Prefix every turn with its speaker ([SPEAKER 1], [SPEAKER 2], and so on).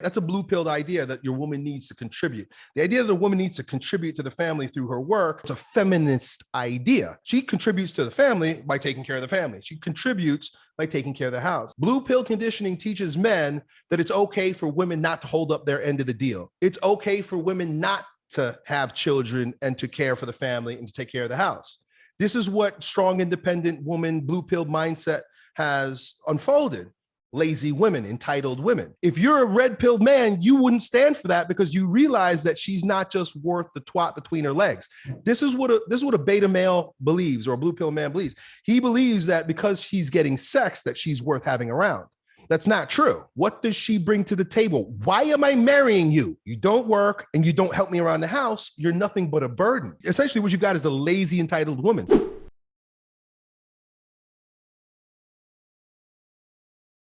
[SPEAKER 1] That's a blue pilled idea that your woman needs to contribute. The idea that a woman needs to contribute to the family through her work, it's a feminist idea. She contributes to the family by taking care of the family. She contributes by taking care of the house. Blue pill conditioning teaches men that it's okay for women not to hold up their end of the deal. It's okay for women not to have children and to care for the family and to take care of the house. This is what strong, independent woman, blue pill mindset has unfolded lazy women, entitled women. If you're a red pilled man, you wouldn't stand for that because you realize that she's not just worth the twat between her legs. This is what a this is what a beta male believes or a blue pill man believes. He believes that because she's getting sex that she's worth having around. That's not true. What does she bring to the table? Why am I marrying you? You don't work and you don't help me around the house. You're nothing but a burden. Essentially, what you got is a lazy, entitled woman.